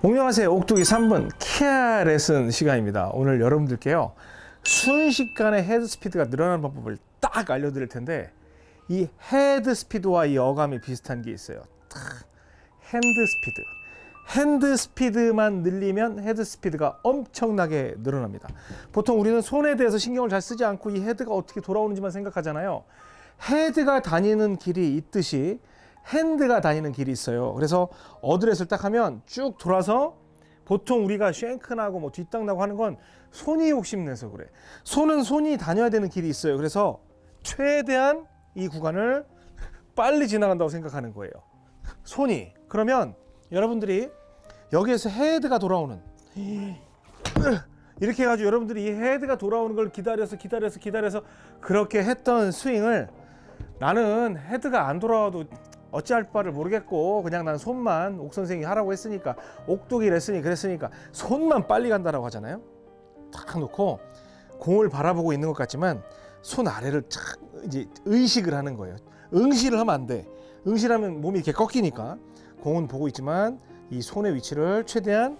안녕하세요. 옥독이 3분 캬 레슨 시간입니다. 오늘 여러분들께요 순식간에 헤드 스피드가 늘어나는 방법을 딱 알려드릴 텐데 이 헤드 스피드와 이 어감이 비슷한 게 있어요. 탁, 핸드 스피드 핸드 스피드만 늘리면 헤드 스피드가 엄청나게 늘어납니다. 보통 우리는 손에 대해서 신경을 잘 쓰지 않고 이 헤드가 어떻게 돌아오는지만 생각하잖아요. 헤드가 다니는 길이 있듯이 핸드가 다니는 길이 있어요. 그래서 어드레스를 딱 하면 쭉 돌아서 보통 우리가 쉔크나고 뭐 뒷땅 나고 하는 건 손이 욕심내서 그래. 손은 손이 다녀야 되는 길이 있어요. 그래서 최대한 이 구간을 빨리 지나간다고 생각하는 거예요. 손이. 그러면 여러분들이 여기에서 헤드가 돌아오는 이렇게 해가지고 여러분들이 이 헤드가 돌아오는 걸 기다려서 기다려서 기다려서 그렇게 했던 스윙을 나는 헤드가 안 돌아와도 어찌할 바를 모르겠고 그냥 난 손만 옥 선생이 하라고 했으니까 옥독이 했으니 그랬으니까 손만 빨리 간다라고 하잖아요. 딱 놓고 공을 바라보고 있는 것 같지만 손 아래를 착 이제 의식을 하는 거예요. 응시를 하면 안돼. 응시하면 몸이 이렇게 꺾이니까 공은 보고 있지만 이 손의 위치를 최대한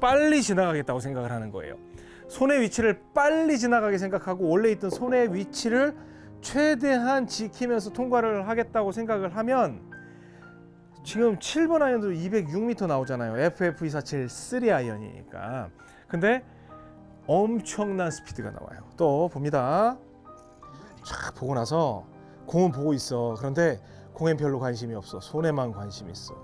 빨리 지나가겠다고 생각을 하는 거예요. 손의 위치를 빨리 지나가게 생각하고 원래 있던 손의 위치를 최대한 지키면서 통과를 하겠다고 생각을 하면 지금 7번 아이언도 206m 나오잖아요. FF247 3 아이언이니까. 근데 엄청난 스피드가 나와요. 또 봅니다. 쫙 보고 나서 공은 보고 있어. 그런데 공엔 별로 관심이 없어. 손에만 관심이 있어.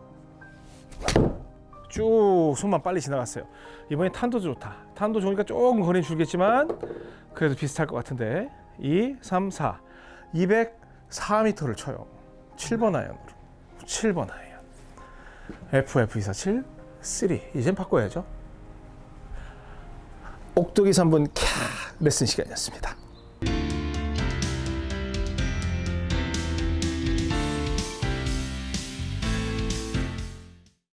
쭉 손만 빨리 지나갔어요. 이번에 탄도 좋다. 탄도 좋으니까 조금 거리 줄겠지만 그래도 비슷할 것 같은데 2, 3, 4 204m를 쳐요. 7번 아이언으로. 7번 아이언. FF247 3 이젠 바꿔야죠. 옥독이 3분 캬 레슨 시간이었습니다